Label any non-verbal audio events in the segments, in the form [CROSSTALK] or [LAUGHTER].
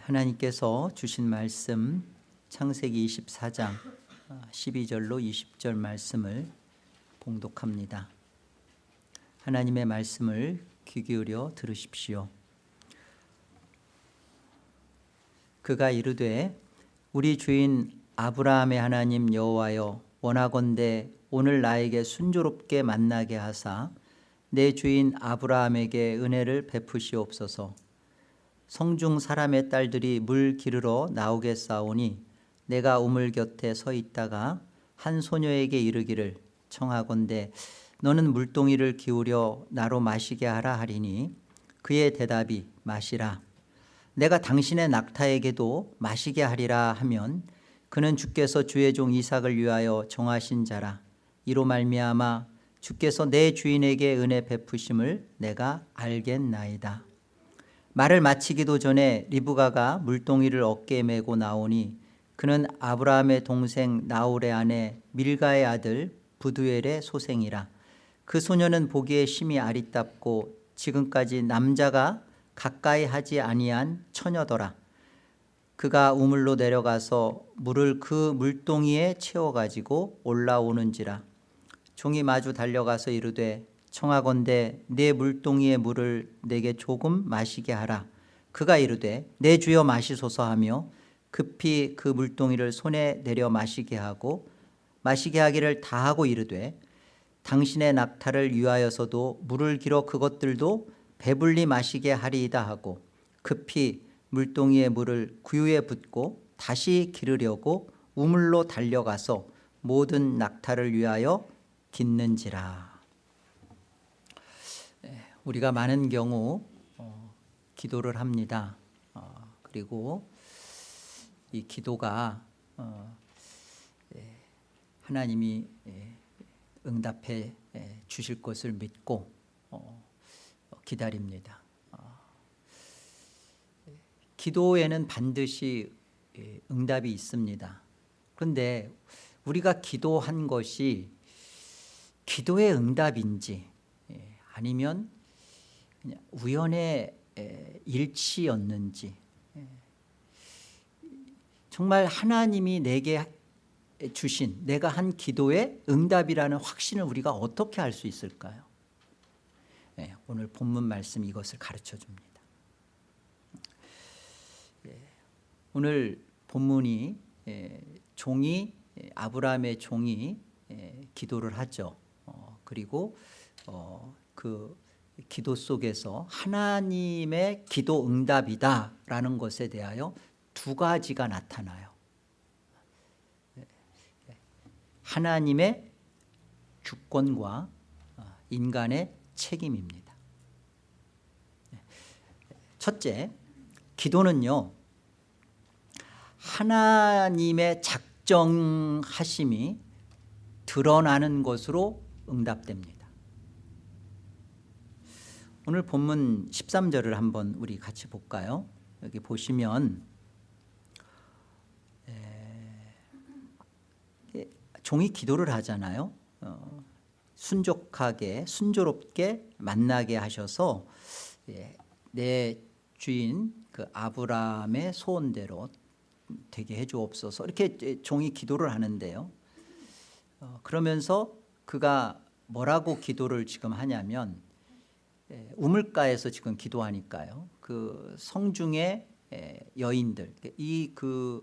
하나님께서 주신 말씀 창세기 24장 12절로 20절 말씀을 봉독합니다. 하나님의 말씀을 귀 기울여 들으십시오. 그가 이르되 우리 주인 아브라함의 하나님 여호와여 원하건대 오늘 나에게 순조롭게 만나게 하사 내 주인 아브라함에게 은혜를 베푸시옵소서. 성중 사람의 딸들이 물 기르러 나오겠사오니 내가 우물 곁에 서 있다가 한 소녀에게 이르기를 청하건대 너는 물동이를 기울여 나로 마시게 하라 하리니 그의 대답이 마시라. 내가 당신의 낙타에게도 마시게 하리라 하면 그는 주께서 주의 종 이삭을 위하여 정하신 자라. 이로 말미암아 주께서 내 주인에게 은혜 베푸심을 내가 알겠나이다 말을 마치기도 전에 리브가가 물동이를 어깨에 메고 나오니 그는 아브라함의 동생 나홀의 아내 밀가의 아들 부두엘의 소생이라. 그 소녀는 보기에 심히 아리답고 지금까지 남자가 가까이 하지 아니한 처녀더라. 그가 우물로 내려가서 물을 그 물동이에 채워가지고 올라오는지라. 종이 마주 달려가서 이르되 청하건대 내 물동이의 물을 내게 조금 마시게 하라. 그가 이르되 내 주여 마시소서 하며 급히 그 물동이를 손에 내려 마시게 하고 마시게 하기를 다하고 이르되 당신의 낙타를 위하여서도 물을 길어 그것들도 배불리 마시게 하리이다 하고 급히 물동이의 물을 구유에 붓고 다시 기르려고 우물로 달려가서 모든 낙타를 위하여 깃는지라 우리가 많은 경우 어, 기도를 합니다. 어, 그리고 이 기도가 어, 예, 하나님이 예, 응답해 예, 주실 것을 믿고 어, 기다립니다. 어, 기도에는 반드시 예, 응답이 있습니다. 그런데 우리가 기도한 것이 기도의 응답인지 예, 아니면 우연의 일치였는지 정말 하나님이 내게 주신 내가 한 기도의 응답이라는 확신을 우리가 어떻게 할수 있을까요? 네, 오늘 본문 말씀 이것을 가르쳐 줍니다. 네, 오늘 본문이 예, 종이 아브라함의 종이 기도를 하죠. 어, 그리고 어, 그 기도 속에서 하나님의 기도 응답이다라는 것에 대하여 두 가지가 나타나요. 하나님의 주권과 어, 인간의 책임입니다. 첫째, 기도는요. 하나님의 작정하심이 드러나는 것으로 응답됩니다. 오늘 본문 13절을 한번 우리 같이 볼까요? 여기 보시면 종이 기도를 하잖아요. 어, 순족하게 순조롭게 만나게 하셔서 예, 내 주인 그 아브라함의 소원대로 되게 해주옵소서 이렇게 종이 기도를 하는데요. 어, 그러면서 그가 뭐라고 기도를 지금 하냐면 예, 우물가에서 지금 기도하니까요. 그 성중의 예, 여인들 이 그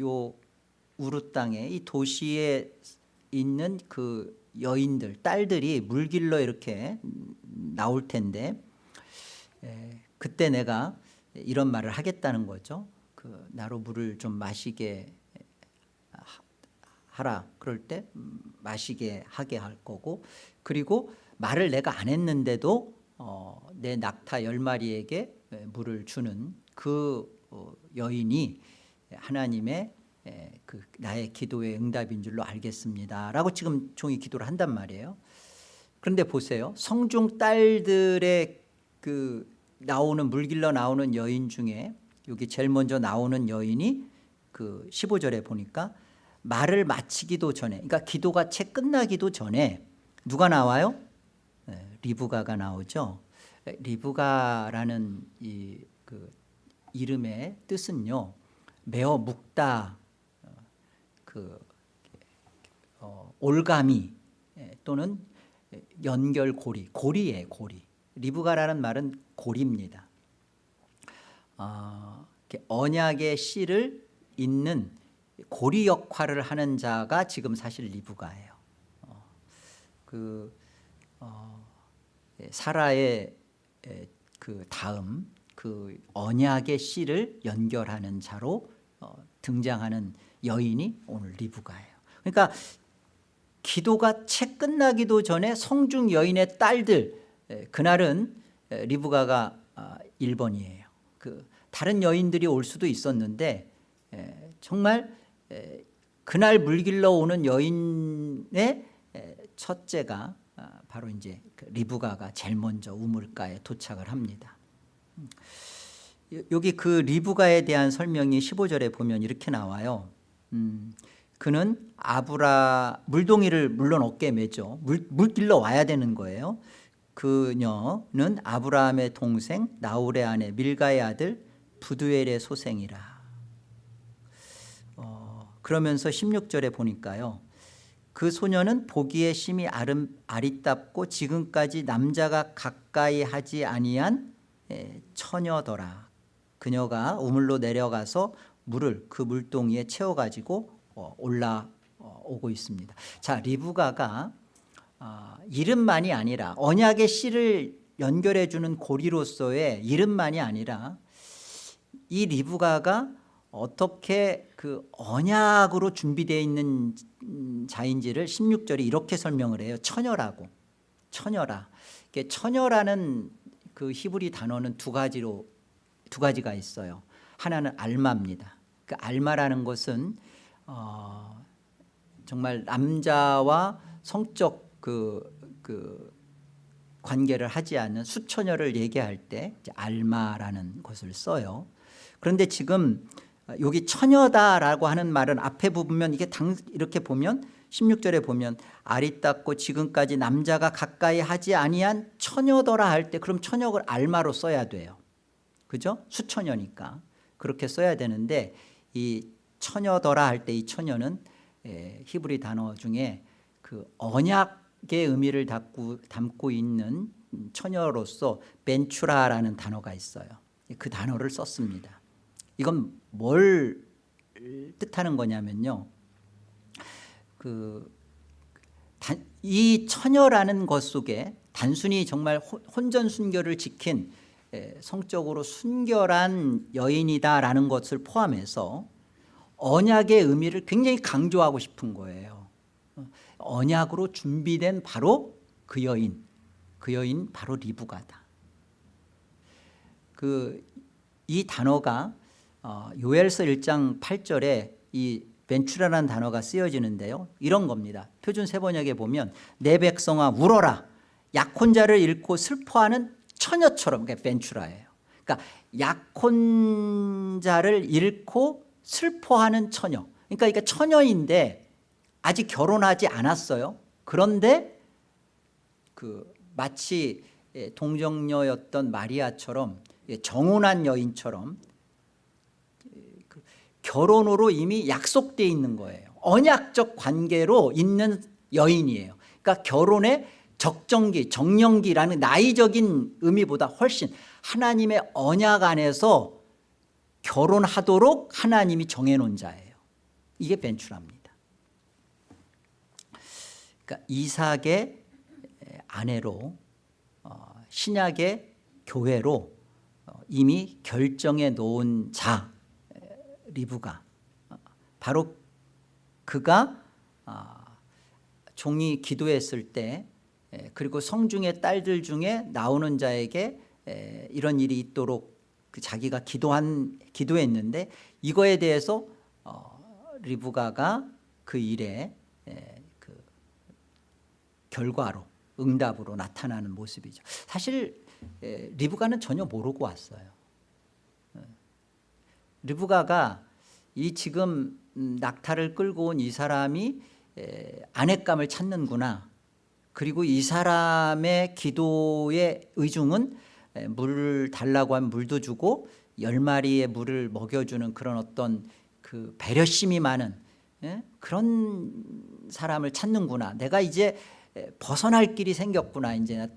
요 우루 땅에 이 도시에 있는 그 여인들 딸들이 물길로 이렇게 나올 텐데 예, 그때 내가 이런 말을 하겠다는 거죠. 그 나로 물을 좀 마시게 하라 그럴 때 마시게 하게 할 거고 그리고 말을 내가 안 했는데도 어, 내 낙타 열 마리에게 물을 주는 그 어, 여인이 하나님의 그 나의 기도의 응답인 줄로 알겠습니다 라고 지금 종이 기도를 한단 말이에요 그런데 보세요 성중 딸들의 그 나오는 물길러 나오는 여인 중에 여기 제일 먼저 나오는 여인이 그 15절에 보니까 말을 마치기도 전에 그러니까 기도가 채 끝나기도 전에 누가 나와요? 리브가가 나오죠. 리브가라는 이 그 이름의 뜻은요 매어 묵다 어, 그 어, 올가미 예, 또는 연결고리 고리예 고리. 리브가라는 말은 고리입니다. 어, 언약의 씨를 잇는 고리 역할을 하는 자가 지금 사실 리브가예요. 어, 그 어, 예, 사라의 에, 그 다음 그 언약의 씨를 연결하는 자로 어, 등장하는 여인이 오늘 리브가예요. 그러니까 기도가 채 끝나기도 전에 성중 여인의 딸들 에, 그날은 에, 리브가가 아, 1번이에요. 그 다른 여인들이 올 수도 있었는데 에, 정말 에, 그날 물길러 오는 여인의 에, 첫째가 아, 바로 이제 그 리브가가 제일 먼저 우물가에 도착을 합니다. 음. 요- 여기 그 리브가에 대한 설명이 15절에 보면 이렇게 나와요. 음, 그는 아브라 물동이를 물론 어깨에 매죠. 물, 물길러 와야 되는 거예요. 그녀는 아브라함의 동생 나홀의 아내 밀가의 아들 부두엘의 소생이라. 어, 그러면서 16절에 보니까요 그 소녀는 보기에 심히 아름, 아리답고 지금까지 남자가 가까이 하지 아니한 에, 처녀더라. 그녀가 우물로 내려가서 물을 그 물동이에 채워가지고 어, 올라오고 있습니다. 자 리브가가 아, 이름만이 아니라 언약의 씨를 연결해 주는 고리로서의 이름만이 아니라 이 리브가가 어떻게 그 언약으로 준비되어 있는 음, 자인지를 16절이 이렇게 설명을 해요. 처녀라고. 처녀라. 처녀라는 그 히브리 단어는 두 가지로 두 가지가 있어요. 하나는 알마입니다. 그 알마라는 것은 어, 정말 남자와 성적 그, 그 관계를 하지 않는 수처녀를 얘기할 때 알마라는 것을 써요. 그런데 지금 여기 처녀다라고 하는 말은 앞에 보면 이게 당, 이렇게 보면 16절에 보면 아리따고 지금까지 남자가 가까이 하지 아니한 처녀더라 할 때 그럼 처녀를 알마로 써야 돼요. 그죠? 수처녀니까 그렇게 써야 되는데 이 처녀더라 할 때 이 처녀는 에, 히브리 단어 중에 그 언약의 의미를 담고, 담고 있는 처녀로서 벤추라라는 단어가 있어요. 그 단어를 썼습니다. 이건 뭘 뜻하는 거냐면요. 그, 단, 이 처녀라는 것 속에 단순히 정말 혼- 혼전 순결을 지킨 에, 성적으로 순결한 여인이다라는 것을 포함해서 언약의 의미를 굉장히 강조하고 싶은 거예요. 어, 언약으로 준비된 바로 그 여인, 그 여인 바로 리브가다. 그 이 단어가 어, 요엘서 1장 8절에 이 벤추라라는 단어가 쓰여지는데요. 이런 겁니다. 표준 세번역에 보면 내 백성아 울어라. 약혼자를 잃고 슬퍼하는 처녀처럼 그게 벤추라예요. 그러니까 약혼자를 잃고 슬퍼하는 처녀. 그러니까 이게 처녀인데 아직 결혼하지 않았어요. 그런데 그 마치 예, 동정녀였던 마리아처럼 예, 정혼한 여인처럼 결혼으로 이미 약속돼 있는 거예요. 언약적 관계로 있는 여인이에요. 그러니까 결혼의 적정기, 정령기라는 나이적인 의미보다 훨씬 하나님의 언약 안에서 결혼하도록 하나님이 정해놓은 자예요. 이게 벤추라입니다. 그러니까 이삭의 아내로 어, 신약의 교회로 어, 이미 결정해 놓은 자 에, 리브가 어, 바로 그가 아, 종이 기도했을 때 에, 그리고 성중의 딸들 중에 나오는 자에게 에, 이런 일이 있도록 그 자기가 기도한 기도했는데 이거에 대해서 어, 리브가가 그 일에 에, 그 결과로 응답으로 나타나는 모습이죠. 사실 에, 리브가는 전혀 모르고 왔어요. 어. 리브가가 이 지금 음, 낙타를 끌고 온 이 사람이 에, 아내감을 찾는구나. 그리고 이 사람의 기도의 의중은 에, 물 달라고 하면 물도 주고 열 마리의 물을 먹여주는 그런 어떤 그 배려심이 많은 예? 그런 사람을 찾는구나. 내가 이제 벗어날 길이 생겼구나. 이제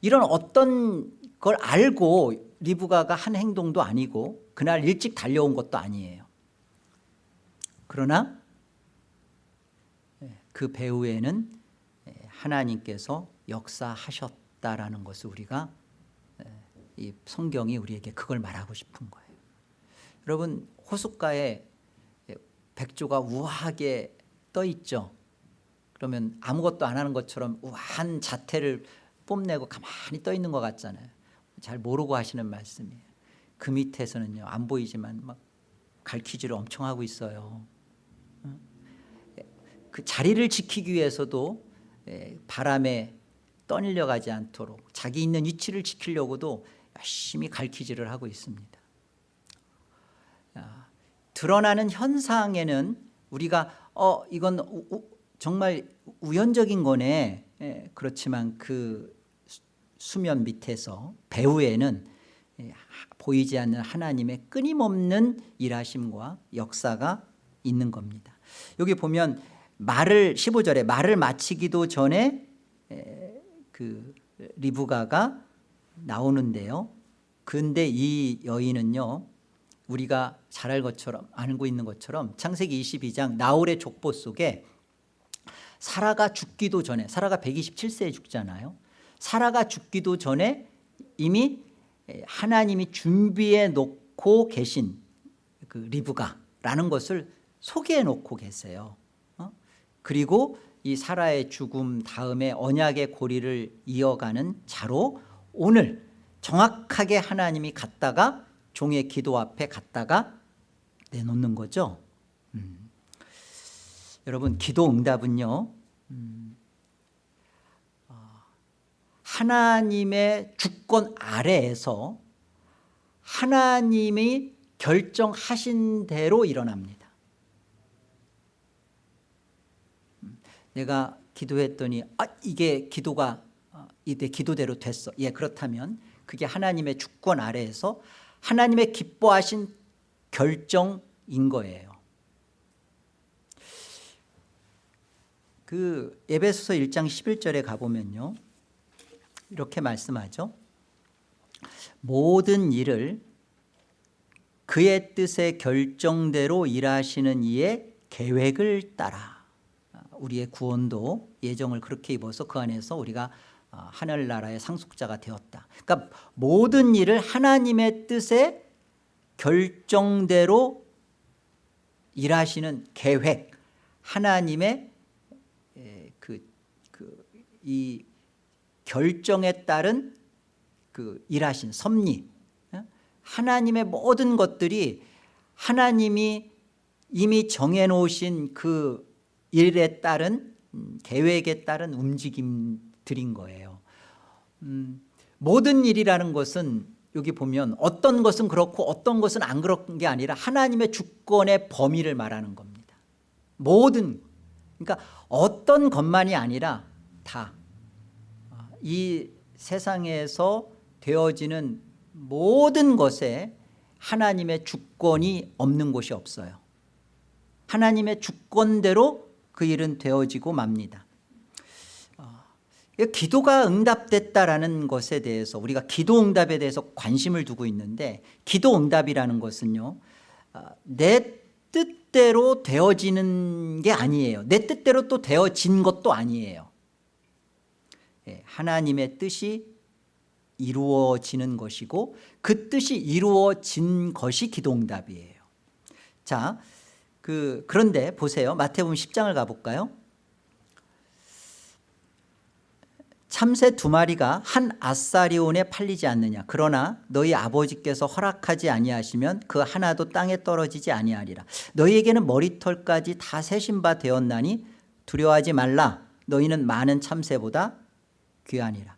이런 어떤 걸 알고 리브가가 한 행동도 아니고 그날 일찍 달려온 것도 아니에요. 그러나 그 배후에는 하나님께서 역사하셨다라는 것을 우리가 이 성경이 우리에게 그걸 말하고 싶은 거예요. 여러분 호숫가에 백조가 우아하게 떠 있죠. 그러면 아무것도 안 하는 것처럼 우아한 자태를 뽐내고 가만히 떠 있는 것 같잖아요. 잘 모르고 하시는 말씀이에요. 그 밑에서는요 안 보이지만 막 갈퀴질을 엄청 하고 있어요. 그 자리를 지키기 위해서도 바람에 떠밀려가지 않도록 자기 있는 위치를 지키려고도 열심히 갈퀴질을 하고 있습니다. 드러나는 현상에는 우리가 어 이건 우, 정말 우연적인 거네. 예, 그렇지만 그 수면 밑에서 배후에는 예, 보이지 않는 하나님의 끊임없는 일하심과 역사가 있는 겁니다. 여기 보면 말을 15절에 말을 마치기도 전에 그 리브가가 나오는데요. 근데 이 여인은요. 우리가 잘 알 것처럼 알고 있는 것처럼 창세기 22장 나홀의 족보 속에 사라가 죽기도 전에 사라가 127세에 죽잖아요. 사라가 죽기도 전에 이미 하나님이 준비해 놓고 계신 그 리브가라는 것을 소개해 놓고 계세요. 어? 그리고 이 사라의 죽음 다음에 언약의 고리를 이어가는 자로 오늘 정확하게 하나님이 갔다가 종의 기도 앞에 갔다가 내놓는 거죠 음. 여러분 기도 응답은요 음. 어, 하나님의 주권 아래에서 하나님이 결정하신 대로 일어납니다 음. 내가 기도했더니 아 이게 기도가 어, 이내 기도대로 됐어. 예 그렇다면 그게 하나님의 주권 아래에서 하나님의 기뻐하신 결정인 거예요. 그 에베소서 1장 11절에 가보면요. 이렇게 말씀하죠. 모든 일을 그의 뜻의 결정대로 일하시는 이의 계획을 따라 우리의 구원도 예정을 그렇게 입어서 그 안에서 우리가 어, 하늘나라의 상속자가 되었다 그러니까 모든 일을 하나님의 뜻에 결정대로 일하시는 계획 하나님의 그, 그, 이 결정에 따른 그 일하신 섭리 어? 하나님의 모든 것들이 하나님이 이미 정해놓으신 그 일에 따른 음, 계획에 따른 움직임들인 거예요. 음, 모든 일이라는 것은 여기 보면 어떤 것은 그렇고 어떤 것은 안 그런 게 아니라 하나님의 주권의 범위를 말하는 겁니다. 모든 그러니까 어떤 것만이 아니라 다. 이 세상에서 되어지는 모든 것에 하나님의 주권이 없는 곳이 없어요. 하나님의 주권대로 그 일은 되어지고 맙니다. 기도가 응답됐다라는 것에 대해서 우리가 기도 응답에 대해서 관심을 두고 있는데 기도 응답이라는 것은요 아, 내 뜻대로 되어지는 게 아니에요. 내 뜻대로 또 되어진 것도 아니에요. 예, 하나님의 뜻이 이루어지는 것이고 그 뜻이 이루어진 것이 기도 응답이에요. 자, 그, 그런데 보세요. 마태복음 10장을 가볼까요? 참새 두 마리가 한 아사리온에 팔리지 않느냐. 그러나 너희 아버지께서 허락하지 아니하시면 그 하나도 땅에 떨어지지 아니하리라. 너희에게는 머리털까지 다 세신 바 되었나니 두려워하지 말라. 너희는 많은 참새보다 귀하니라.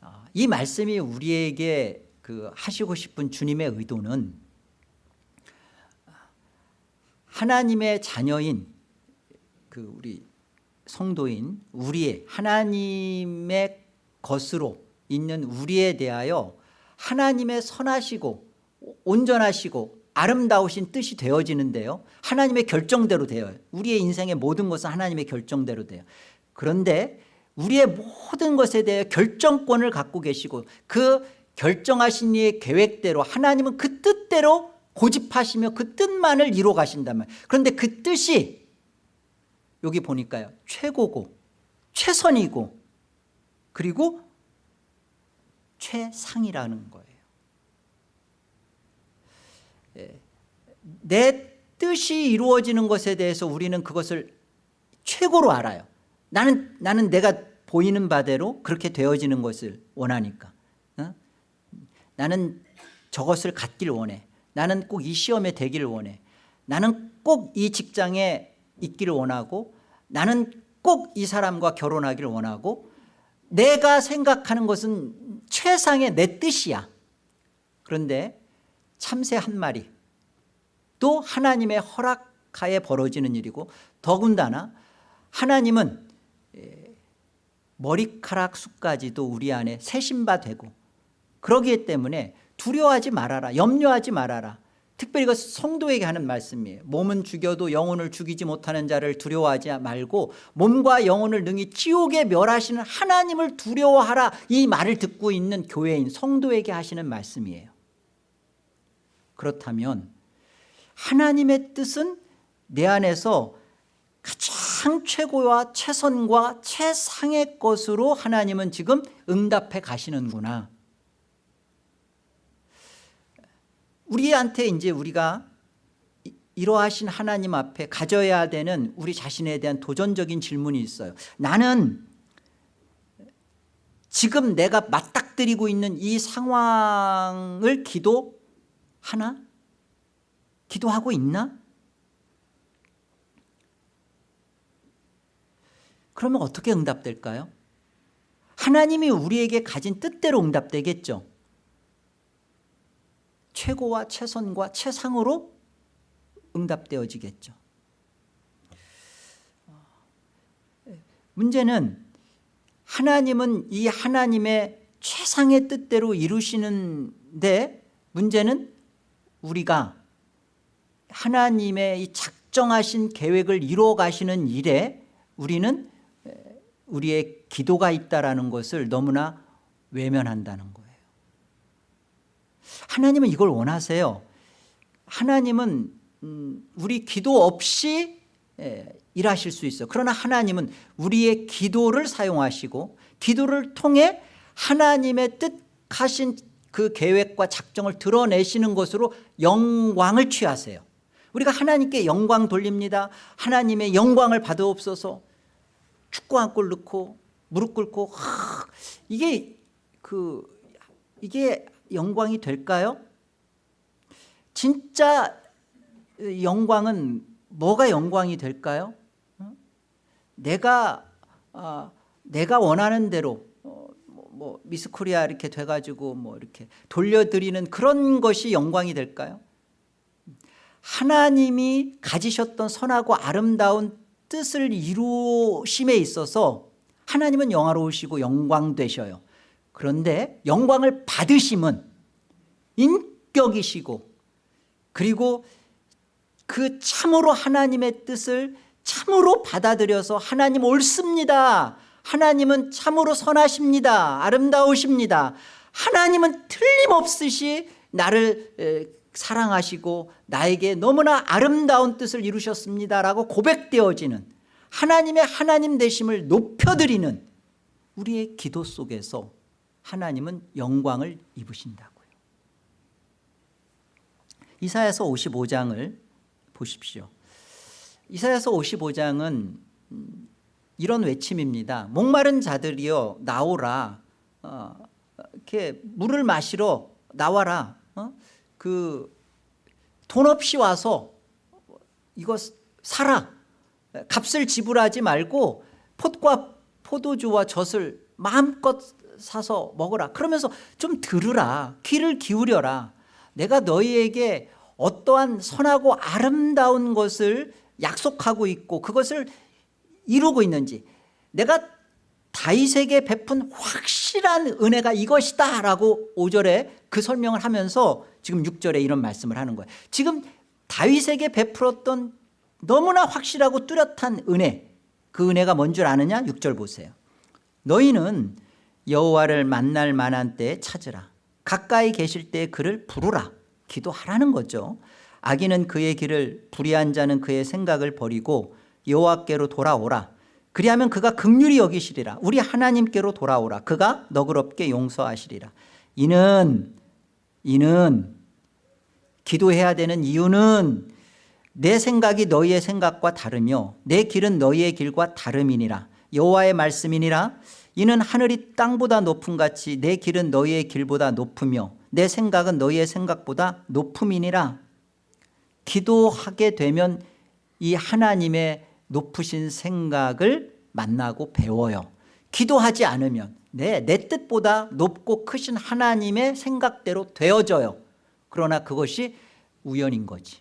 어, 이 말씀이 우리에게 그 하시고 싶은 주님의 의도는 하나님의 자녀인 그 우리 성도인 우리의 하나님의 것으로 있는 우리에 대하여 하나님의 선하시고 온전하시고 아름다우신 뜻이 되어지는데요. 하나님의 결정대로 돼요. 우리의 인생의 모든 것은 하나님의 결정대로 돼요. 그런데 우리의 모든 것에 대해 결정권을 갖고 계시고 그 결정하신 이의 계획대로 하나님은 그 뜻대로 고집하시며 그 뜻만을 가신단 말이에요 그런데 그 뜻이 여기 보니까요. 최고고 최선이고 그리고 최상이라는 거예요. 예, 내 뜻이 이루어지는 것에 대해서 우리는 그것을 최고로 알아요. 나는, 나는 내가 보이는 바대로 그렇게 되어지는 것을 원하니까. 어? 나는 저것을 갖길 원해 나는 꼭 이 시험에 되기를 원해. 나는 꼭 이 직장에 있기를 원하고 나는 꼭 이 사람과 결혼하기를 원하고 내가 생각하는 것은 최상의 내 뜻이야. 그런데 참새 한 마리 또 하나님의 허락하에 벌어지는 일이고 더군다나 하나님은 에, 머리카락 수까지도 우리 안에 새신바 되고 그러기 때문에 두려워하지 말아라 염려하지 말아라. 특별히 이것 성도에게 하는 말씀이에요. 몸은 죽여도 영혼을 죽이지 못하는 자를 두려워하지 말고 몸과 영혼을 능히 지옥에 멸하시는 하나님을 두려워하라. 이 말을 듣고 있는 교회인 성도에게 하시는 말씀이에요. 그렇다면 하나님의 뜻은 내 안에서 가장 최고와 최선과 최상의 것으로 하나님은 지금 응답해 가시는구나 우리한테 이제 우리가 이러하신 하나님 앞에 가져야 되는 우리 자신에 대한 도전적인 질문이 있어요 나는 지금 내가 맞닥뜨리고 있는 이 상황을 기도하나? 기도하고 있나? 그러면 어떻게 응답될까요? 하나님이 우리에게 가진 뜻대로 응답되겠죠 최고와 최선과 최상으로 응답되어지겠죠. 문제는 하나님은 이 하나님의 최상의 뜻대로 이루시는데 문제는 우리가 하나님의 이 작정하신 계획을 이루어 가시는 일에 우리는 우리의 기도가 있다는 것을 너무나 외면한다는 거예요 하나님은 이걸 원하세요. 하나님은 음, 우리 기도 없이 일하실 수 있어요. 그러나 하나님은 우리의 기도를 사용하시고 기도를 통해 하나님의 뜻하신 그 계획과 작정을 드러내시는 것으로 영광을 취하세요. 우리가 하나님께 영광 돌립니다. 하나님의 영광을 받아옵소서. 축구 한 골 넣고 무릎 꿇고 하, 이게 그 이게 영광이 될까요? 진짜 영광은 뭐가 영광이 될까요? 어? 내가 어, 내가 원하는 대로 어, 뭐, 뭐 미스코리아 이렇게 돼가지고 뭐 이렇게 돌려드리는 그런 것이 영광이 될까요? 하나님이 가지셨던 선하고 아름다운 뜻을 이루심에 있어서 하나님은 영화로우시고 영광되셔요 그런데 영광을 받으심은 인격이시고 그리고 그 참으로 하나님의 뜻을 참으로 받아들여서 하나님 옳습니다. 하나님은 참으로 선하십니다. 아름다우십니다. 하나님은 틀림없으시 나를 사랑하시고 나에게 너무나 아름다운 뜻을 이루셨습니다라고 고백되어지는 하나님의 하나님 되심을 높여드리는 우리의 기도 속에서 하나님은 영광을 입으신다고요. 이사야서 55장을 보십시오. 이사야서 55장은 이런 외침입니다. 목마른 자들이여 나오라. 어, 이렇게 물을 마시러 나와라. 어? 그돈 없이 와서 이거 사라. 값을 지불하지 말고 폿과 포도주와 젖을 마음껏 사서 먹어라. 그러면서 좀 들으라. 귀를 기울여라. 내가 너희에게 어떠한 선하고 아름다운 것을 약속하고 있고 그것을 이루고 있는지 내가 다윗에게 베푼 확실한 은혜가 이것이다 라고 5절에 그 설명을 하면서 지금 6절에 이런 말씀을 하는 거예요. 지금 다윗에게 베풀었던 너무나 확실하고 뚜렷한 은혜 그 은혜가 뭔 줄 아느냐? 6절 보세요. 너희는 여호와를 만날 만한 때에 찾으라. 가까이 계실 때 그를 부르라. 기도하라는 거죠. 악인은 그의 길을 불의한 자는 그의 생각을 버리고 여호와께로 돌아오라. 그리하면 그가 극률이 여기시리라. 우리 하나님께로 돌아오라. 그가 너그럽게 용서하시리라. 이는 이는 기도해야 되는 이유는 내 생각이 너희의 생각과 다르며 내 길은 너희의 길과 다름이니라. 여호와의 말씀이니라 이는 하늘이 땅보다 높음 같이 내 길은 너희의 길보다 높으며 내 생각은 너희의 생각보다 높음이니라. 기도하게 되면 이 하나님의 높으신 생각을 만나고 배워요. 기도하지 않으면 내, 내 뜻보다 높고 크신 하나님의 생각대로 되어져요. 그러나 그것이 우연인 거지.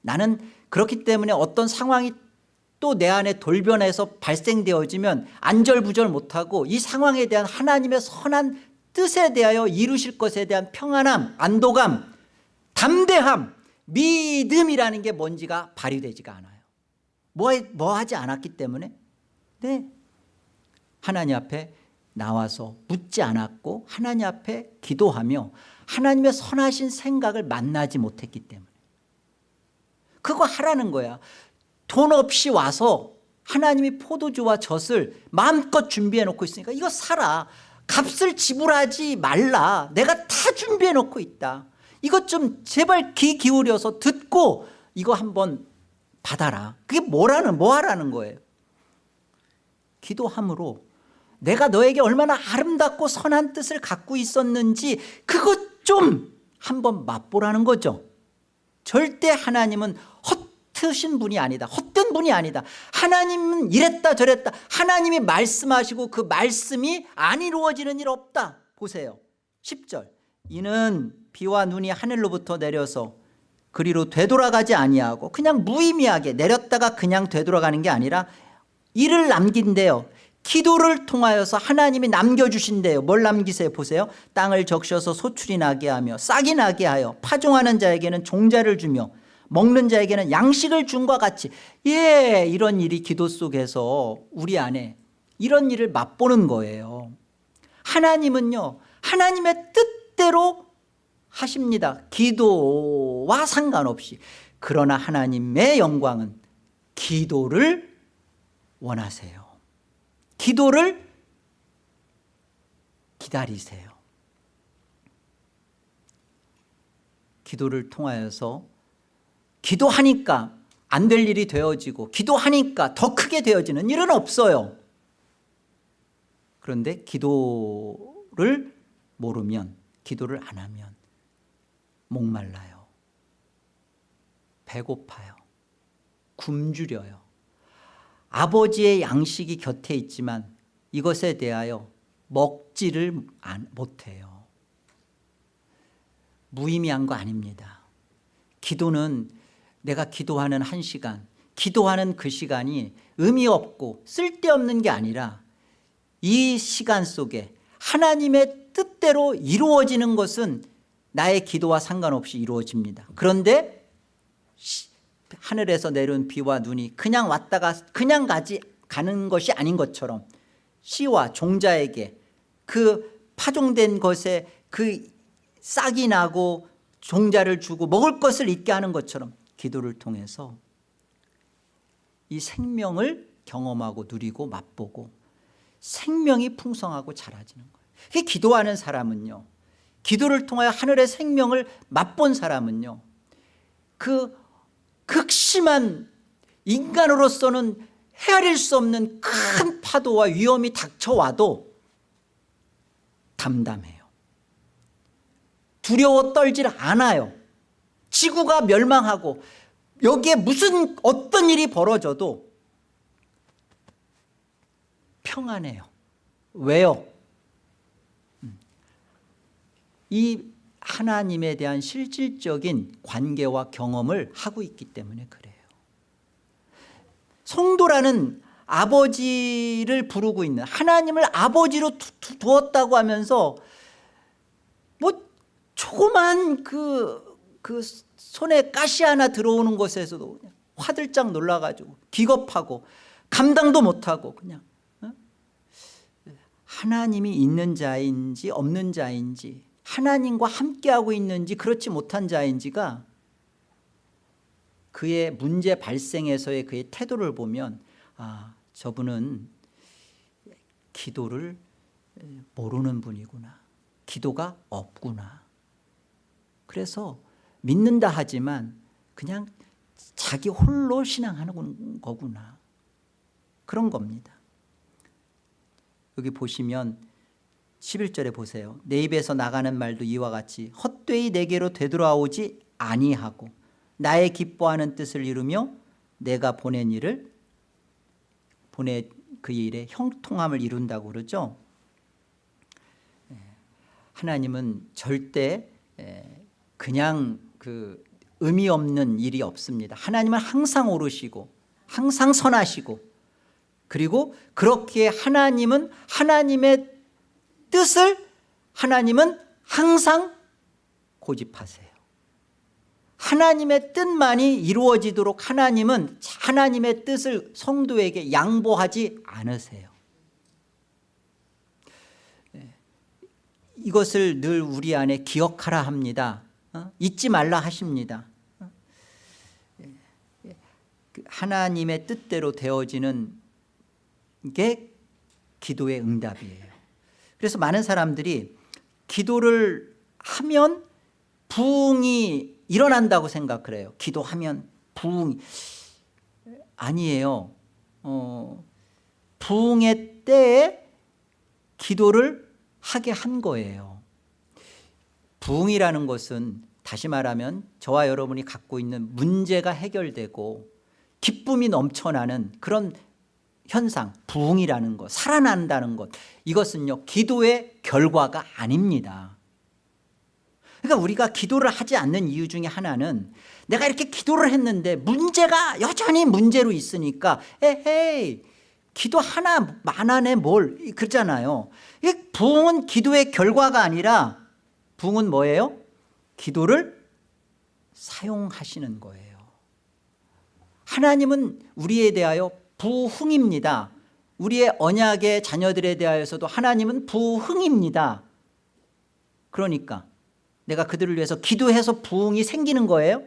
나는 그렇기 때문에 어떤 상황이 또 내 안에 돌변해서 발생되어지면 안절부절 못하고 이 상황에 대한 하나님의 선한 뜻에 대하여 이루실 것에 대한 평안함 안도감 담대함 믿음이라는 게 뭔지가 발휘되지가 않아요. 뭐, 뭐 하지 않았기 때문에? 네. 하나님 앞에 나와서 묻지 않았고 하나님 앞에 기도하며 하나님의 선하신 생각을 만나지 못했기 때문에. 그거 하라는 거야 돈 없이 와서 하나님이 포도주와 젖을 마음껏 준비해 놓고 있으니까 이거 사라. 값을 지불하지 말라. 내가 다 준비해 놓고 있다. 이것 좀 제발 귀 기울여서 듣고 이거 한번 받아라. 그게 뭐라는 뭐 하라는 거예요? 기도함으로 내가 너에게 얼마나 아름답고 선한 뜻을 갖고 있었는지 그것 좀 한번 맛보라는 거죠. 절대 하나님은 헛 트신 분이 아니다. 헛된 분이 아니다. 하나님은 이랬다 저랬다. 하나님이 말씀하시고 그 말씀이 안 이루어지는 일 없다. 보세요. 10절. 이는 비와 눈이 하늘로부터 내려서 그리로 되돌아가지 아니하고 그냥 무의미하게 내렸다가 그냥 되돌아가는 게 아니라 이를 남긴대요. 기도를 통하여서 하나님이 남겨주신대요. 뭘 남기세요? 보세요. 땅을 적셔서 소출이 나게 하며 싹이 나게 하여 파종하는 자에게는 종자를 주며 먹는 자에게는 양식을 준과 같이. 예 이런 일이 기도 속에서 우리 안에 이런 일을 맛보는 거예요. 하나님은요 하나님의 뜻대로 하십니다. 기도와 상관없이. 그러나 하나님의 영광은 기도를 원하세요. 기도를 기다리세요. 기도를 통하여서 기도하니까 안 될 일이 되어지고 기도하니까 더 크게 되어지는 일은 없어요. 그런데 기도를 모르면 기도를 안 하면 목말라요. 배고파요. 굶주려요. 아버지의 양식이 곁에 있지만 이것에 대하여 먹지를 못해요. 무의미한 거 아닙니다. 기도는 내가 기도하는 한 시간 기도하는 그 시간이 의미 없고 쓸데없는 게 아니라 이 시간 속에 하나님의 뜻대로 이루어지는 것은 나의 기도와 상관없이 이루어집니다. 그런데 하늘에서 내려온 비와 눈이 그냥 왔다가 그냥 가지 가는 것이 아닌 것처럼 씨와 종자에게 그 파종된 것에 그 싹이 나고 종자를 주고 먹을 것을 있게 하는 것처럼 기도를 통해서 이 생명을 경험하고 누리고 맛보고 생명이 풍성하고 자라지는 거예요. 기도하는 사람은요 기도를 통하여 하늘의 생명을 맛본 사람은요 그 극심한 인간으로서는 헤아릴 수 없는 큰 파도와 위험이 닥쳐와도 담담해요. 두려워 떨질 않아요 지구가 멸망하고 여기에 무슨 어떤 일이 벌어져도 평안해요 왜요? 음. 이 하나님에 대한 실질적인 관계와 경험을 하고 있기 때문에 그래요 성도라는 아버지를 부르고 있는 하나님을 아버지로 두었다고 하면서 뭐 조그만 그, 그 손에 가시 하나 들어오는 것에서도 그냥 화들짝 놀라가지고 기겁하고 감당도 못하고 그냥 어? 하나님이 있는 자인지 없는 자인지 하나님과 함께하고 있는지 그렇지 못한 자인지가 그의 문제 발생에서의 그의 태도를 보면 아 저분은 기도를 모르는 분이구나 기도가 없구나 그래서 믿는다 하지만 그냥 자기 홀로 신앙하는 거구나. 그런 겁니다. 여기 보시면 11절에 보세요. 내 입에서 나가는 말도 이와 같이 헛되이 내게로 되돌아오지 아니하고 나의 기뻐하는 뜻을 이루며 내가 보낸 일을 보내 그 일에 형통함을 이룬다고 그러죠. 예, 하나님은 절대 예, 그냥 그 의미 없는 일이 없습니다 하나님은 항상 오르시고 항상 선하시고 그리고 그렇게 하나님은 하나님의 뜻을 하나님은 항상 고집하세요 하나님의 뜻만이 이루어지도록 하나님은 하나님의 뜻을 성도에게 양보하지 않으세요 네. 이것을 늘 우리 안에 기억하라 합니다 어? 잊지 말라 하십니다 어? 예. 예. 그 하나님의 뜻대로 되어지는 게 기도의 응답이에요 그래서 많은 사람들이 기도를 하면 부흥이 일어난다고 생각을 해요 기도하면 부흥 아니에요 어, 부흥의 때에 기도를 하게 한 거예요 부흥이라는 것은 다시 말하면 저와 여러분이 갖고 있는 문제가 해결되고 기쁨이 넘쳐나는 그런 현상 부흥이라는 것 살아난다는 것 이것은요 기도의 결과가 아닙니다 그러니까 우리가 기도를 하지 않는 이유 중에 하나는 내가 이렇게 기도를 했는데 문제가 여전히 문제로 있으니까 에헤이 기도 하나 만안에 뭘 그러잖아요 부흥은 기도의 결과가 아니라 부흥은 뭐예요? 기도를 사용하시는 거예요. 하나님은 우리에 대하여 부흥입니다. 우리의 언약의 자녀들에 대하여서도 하나님은 부흥입니다. 그러니까 내가 그들을 위해서 기도해서 부흥이 생기는 거예요?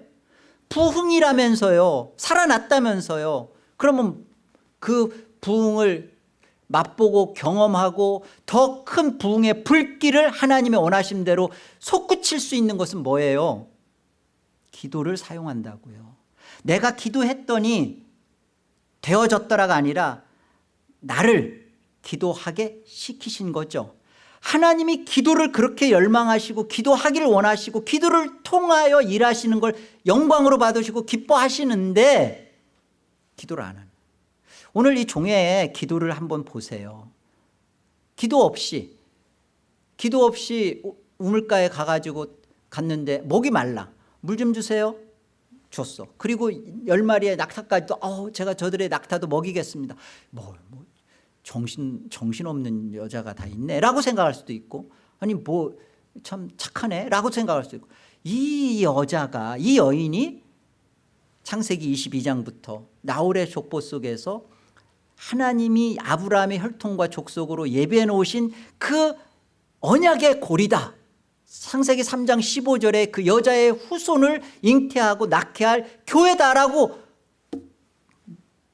부흥이라면서요 살아났다면서요 그러면 그 부흥을 맛보고 경험하고 더 큰 부흥의 불길을 하나님의 원하신 대로 솟구칠 수 있는 것은 뭐예요? 기도를 사용한다고요 내가 기도했더니 되어졌더라가 아니라 나를 기도하게 시키신 거죠 하나님이 기도를 그렇게 열망하시고 기도하기를 원하시고 기도를 통하여 일하시는 걸 영광으로 받으시고 기뻐하시는데 기도를 안 하는 오늘 이 종의 기도를 한번 보세요. 기도 없이 기도 없이 우물가에 가가지고 갔는데 목이 말라. 물 좀 주세요. 줬어. 그리고 열 마리의 낙타까지도 어, 제가 저들의 낙타도 먹이겠습니다. 뭐, 뭐 정신, 정신없는 여자가 다 있네? 라고 생각할 수도 있고 아니 뭐 참 착하네? 라고 생각할 수도 있고. 이 여자가 이 여인이 창세기 22장부터 나홀의 족보 속에서 하나님이 아브라함의 혈통과 족속으로 예배해 놓으신 그 언약의 고리다. 창세기 3장 15절에 그 여자의 후손을 잉태하고 낳게 할 교회다라고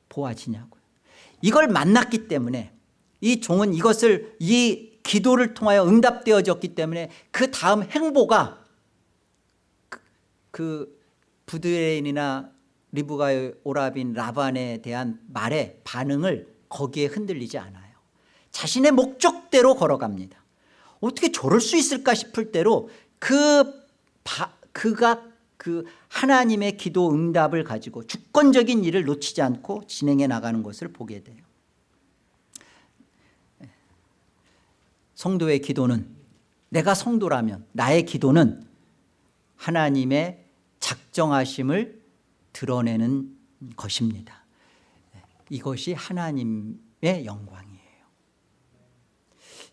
보아지냐고요. 이걸 만났기 때문에 이 종은 이것을 이 기도를 통하여 응답되어졌기 때문에 그 다음 행보가 그, 그 부드레인이나 리브가의 오라빈 라반에 대한 말의 반응을 거기에 흔들리지 않아요. 자신의 목적대로 걸어갑니다. 어떻게 저럴 수 있을까 싶을 대로 그 바, 그가 그 하나님의 기도 응답을 가지고 주권적인 일을 놓치지 않고 진행해 나가는 것을 보게 돼요. 성도의 기도는 내가 성도라면 나의 기도는 하나님의 작정하심을 드러내는 것입니다. 이것이 하나님의 영광이에요.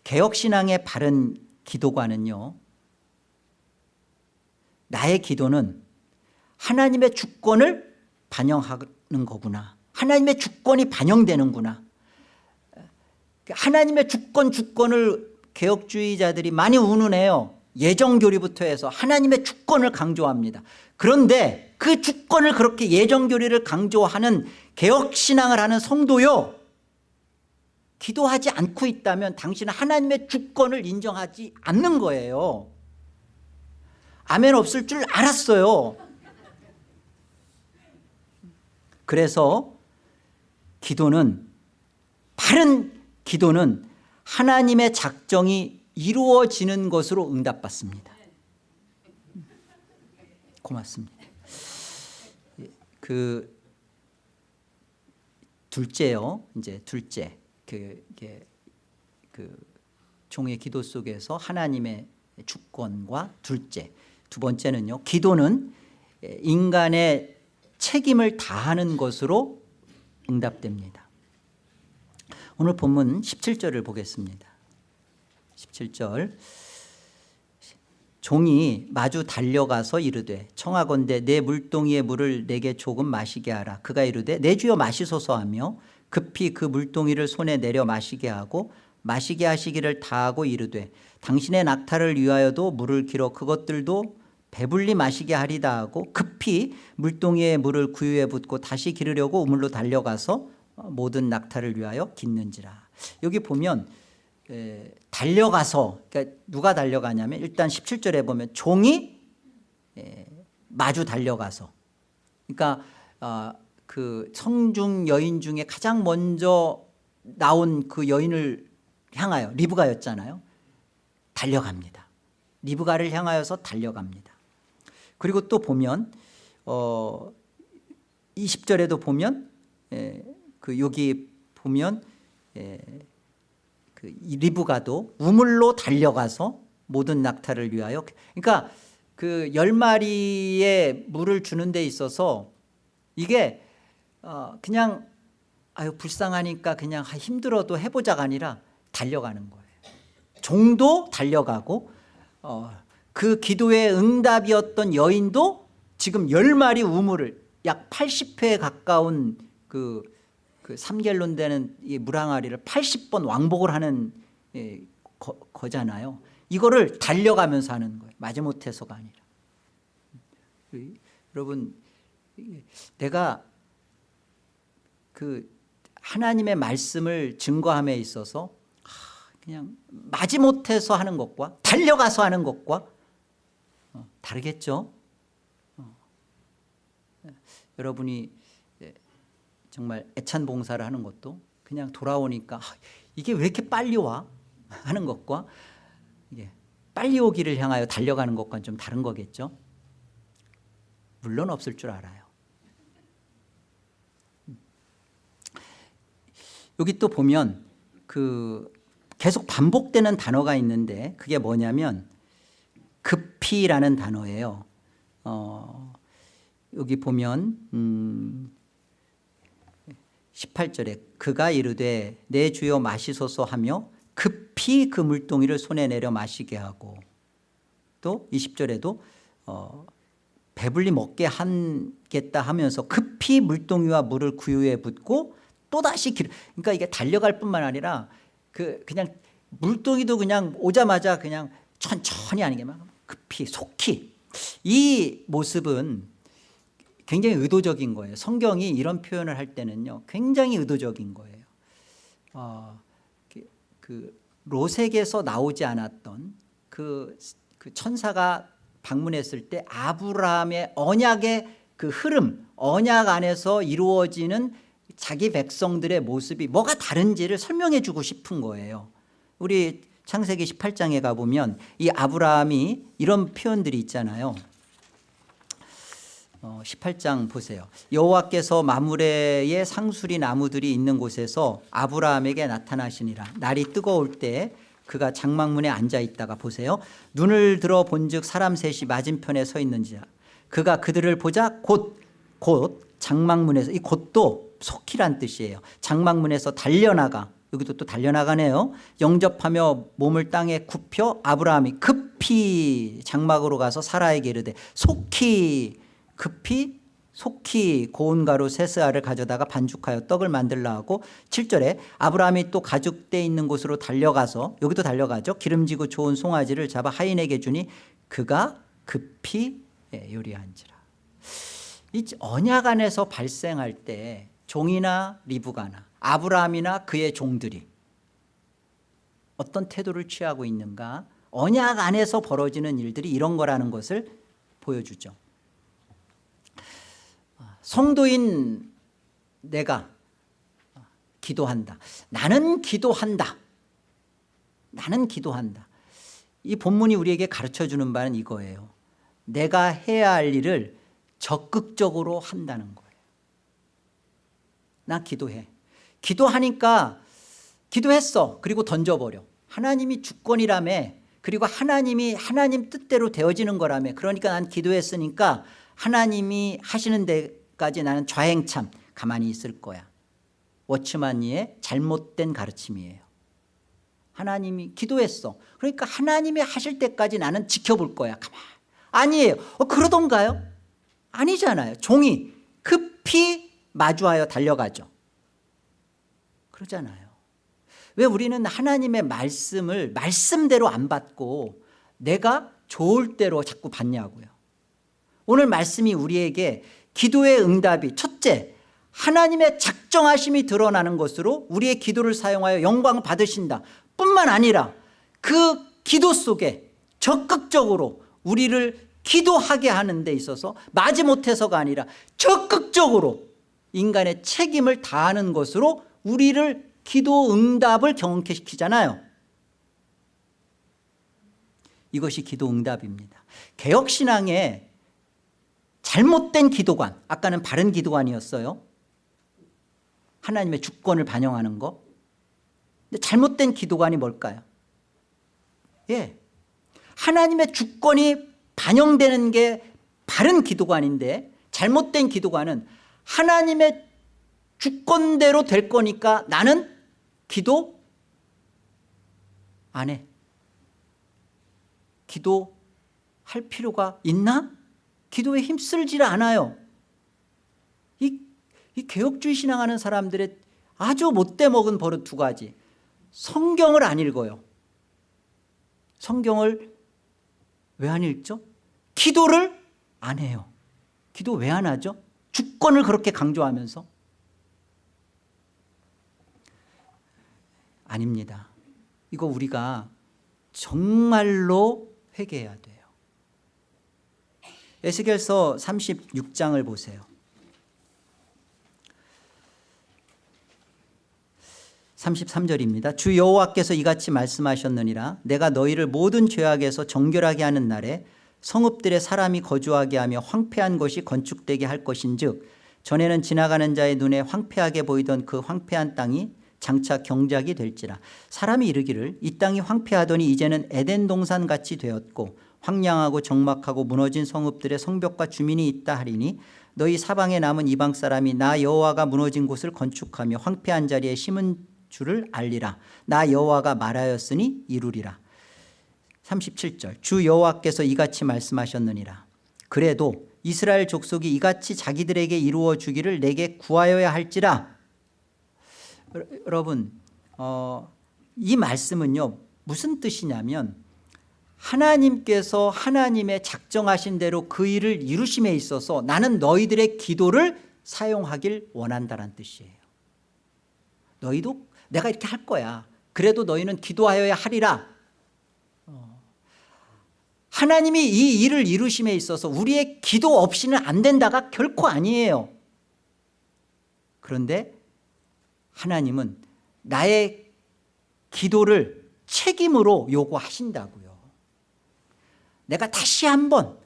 개혁신앙의 바른 기도관은요 나의 기도는 하나님의 주권을 반영하는 거구나. 하나님의 주권이 반영되는구나. 하나님의 주권 주권을 개혁주의자들이 많이 운운해요. 예정교리부터 해서 하나님의 주권을 강조합니다. 그런데 그 주권을 그렇게 예정교리를 강조하는 개혁신앙을 하는 성도요 기도하지 않고 있다면 당신은 하나님의 주권을 인정하지 않는 거예요. 아멘 없을 줄 알았어요. 그래서 기도는 바른 기도는 하나님의 작정이 이루어지는 것으로 응답받습니다. 고맙습니다 그 둘째요. 이제 둘째. 그, 그 종의 기도 속에서 하나님의 주권과 둘째. 두 번째는요. 기도는 인간의 책임을 다하는 것으로 응답됩니다. 오늘 본문 17절을 보겠습니다. 17절 종이 마주 달려가서 이르되 청하건대 내 물동이의 물을 내게 조금 마시게 하라. 그가 이르되 내 주여 마시소서 하며 급히 그 물동이를 손에 내려 마시게 하고 마시게 하시기를 다하고 이르되 당신의 낙타를 위하여도 물을 길어 그것들도 배불리 마시게 하리다 하고 급히 물동이에 물을 구유에 붓고 다시 기르려고 우물로 달려가서 모든 낙타를 위하여 깃는지라. 여기 보면 에, 달려가서 그러니까 누가 달려가냐면 일단 17절에 보면 종이 에, 마주 달려가서. 그러니까 어, 그 성중 여인 중에 가장 먼저 나온 그 여인을 향하여 리브가였잖아요. 달려갑니다. 리브가를 향하여서 달려갑니다. 그리고 또 보면 어 20절에도 보면 에, 그 여기 보면 에, 그 리브가도 우물로 달려가서 모든 낙타를 위하여. 그러니까 그열 마리의 물을 주는 데 있어서 이게 어 그냥 아유 불쌍하니까 그냥 힘들어도 해보자가 아니라 달려가는 거예요. 종도 달려가고 어, 그 기도의 응답이었던 여인도 지금 열 마리 우물을 약 80회 가까운 그, 그 3갤론 되는 이 물항아리를 80번 왕복을 하는 예, 거, 거잖아요. 이거를 달려가면서 하는 거예요. 마지못해서가 아니라. 여러분 내가 그 하나님의 말씀을 증거함에 있어서 그냥 마지못해서 하는 것과 달려가서 하는 것과 어, 다르겠죠? 어. 여러분이 정말 애찬 봉사를 하는 것도 그냥 돌아오니까 이게 왜 이렇게 빨리 와? [LAUGHS] 하는 것과 이게 빨리 오기를 향하여 달려가는 것과는 좀 다른 거겠죠? 물론 없을 줄 알아요. 여기 또 보면 그 계속 반복되는 단어가 있는데 그게 뭐냐면 급히라는 단어예요. 어, 여기 보면 음, 18절에 그가 이르되 내 주여 마시소서 하며 급히 그 물동이를 손에 내려 마시게 하고 또 20절에도 어, 배불리 먹게 하겠다 하면서 급히 물동이와 물을 구유에 붓고 또다시 길 그러니까 이게 달려갈 뿐만 아니라 그 그냥 물동이도 그냥 오자마자 그냥 천천히 하는 게 막 급히 속히. 이 모습은 굉장히 의도적인 거예요. 성경이 이런 표현을 할 때는요 굉장히 의도적인 거예요. 어, 그, 그 로색에서 나오지 않았던 그, 그 천사가 방문했을 때 아브라함의 언약의 그 흐름 언약 안에서 이루어지는 자기 백성들의 모습이 뭐가 다른지를 설명해 주고 싶은 거예요. 우리 창세기 18장에 가보면 이 아브라함이 이런 표현들이 있잖아요. 어, 18장 보세요. 여호와께서 마므레의 상수리 나무들이 있는 곳에서 아브라함에게 나타나시니라. 날이 뜨거울 때 그가 장막문에 앉아 있다가 보세요. 눈을 들어 본즉 사람 셋이 맞은편에 서 있는지라. 그가 그들을 보자 곧 곧 장막문에서 이 곧도 속히란 뜻이에요. 장막문에서 달려나가. 여기도 또 달려나가네요. 영접하며 몸을 땅에 굽혀 아브라함이 급히 장막으로 가서 사라에게 이르되 속히 급히 속히 고운 가루 세스알을 가져다가 반죽하여 떡을 만들라 하고 7절에 아브라함이 또 가죽대 있는 곳으로 달려가서 여기도 달려가죠. 기름지고 좋은 송아지를 잡아 하인에게 주니 그가 급히 예, 요리한지라. 이 언약 안에서 발생할 때 종이나 리브가나 아브라함이나 그의 종들이 어떤 태도를 취하고 있는가? 언약 안에서 벌어지는 일들이 이런 거라는 것을 보여주죠 성도인 내가 기도한다. 나는 기도한다. 나는 기도한다. 이 본문이 우리에게 가르쳐주는 바는 이거예요. 내가 해야 할 일을 적극적으로 한다는 거예요. 나 기도해. 기도하니까 기도했어. 그리고 던져버려. 하나님이 주권이라며 그리고 하나님이 하나님 뜻대로 되어지는 거라며. 그러니까 난 기도했으니까 하나님이 하시는 데 까지 나는 좌행참 가만히 있을 거야. 워치만니의 잘못된 가르침이에요. 하나님이 기도했어. 그러니까 하나님이 하실 때까지 나는 지켜볼 거야. 가만. 아니에요. 어, 그러던가요? 아니잖아요. 종이 급히 마주하여 달려가죠. 그러잖아요. 왜 우리는 하나님의 말씀을 말씀대로 안 받고 내가 좋을 대로 자꾸 받냐고요. 오늘 말씀이 우리에게 기도의 응답이 첫째 하나님의 작정하심이 드러나는 것으로 우리의 기도를 사용하여 영광 받으신다. 뿐만 아니라 그 기도 속에 적극적으로 우리를 기도하게 하는 데 있어서 마지못해서가 아니라 적극적으로 인간의 책임을 다하는 것으로 우리를 기도 응답을 경험케 시키잖아요. 이것이 기도 응답입니다. 개혁신앙의 잘못된 기도관 아까는 바른 기도관이었어요 하나님의 주권을 반영하는 거 근데 잘못된 기도관이 뭘까요 예, 하나님의 주권이 반영되는 게 바른 기도관인데 잘못된 기도관은 하나님의 주권대로 될 거니까 나는 기도 안 해. 기도할 필요가 있나? 기도에 힘쓸지 않아요. 이, 이 개혁주의 신앙하는 사람들의 아주 못돼 먹은 버릇 두 가지. 성경을 안 읽어요. 성경을 왜 안 읽죠? 기도를 안 해요. 기도 왜 안 하죠? 주권을 그렇게 강조하면서 아닙니다. 이거 우리가 정말로 회개해야 돼요. 에스겔서 36장을 보세요. 33절입니다. 주 여호와께서 이같이 말씀하셨느니라 내가 너희를 모든 죄악에서 정결하게 하는 날에 성읍들의 사람이 거주하게 하며 황폐한 것이 건축되게 할 것인즉 전에는 지나가는 자의 눈에 황폐하게 보이던 그 황폐한 땅이 장차 경작이 될지라 사람이 이르기를 이 땅이 황폐하더니 이제는 에덴 동산 같이 되었고 황량하고 적막하고 무너진 성읍들의 성벽과 주민이 있다 하리니 너희 사방에 남은 이방 사람이 나 여호와가 무너진 곳을 건축하며 황폐한 자리에 심은 줄을 알리라. 나 여호와가 말하였으니 이루리라. 37절. 주 여호와께서 이같이 말씀하셨느니라. 그래도 이스라엘 족속이 이같이 자기들에게 이루어 주기를 내게 구하여야 할지라. 여러분 어, 이 말씀은요 무슨 뜻이냐면 하나님께서 하나님의 작정하신 대로 그 일을 이루심에 있어서 나는 너희들의 기도를 사용하길 원한다는 뜻이에요. 너희도 내가 이렇게 할 거야. 그래도 너희는 기도하여야 하리라. 어. 하나님이 이 일을 이루심에 있어서 우리의 기도 없이는 안 된다가 결코 아니에요. 그런데 하나님은 나의 기도를 책임으로 요구하신다고요 내가 다시 한번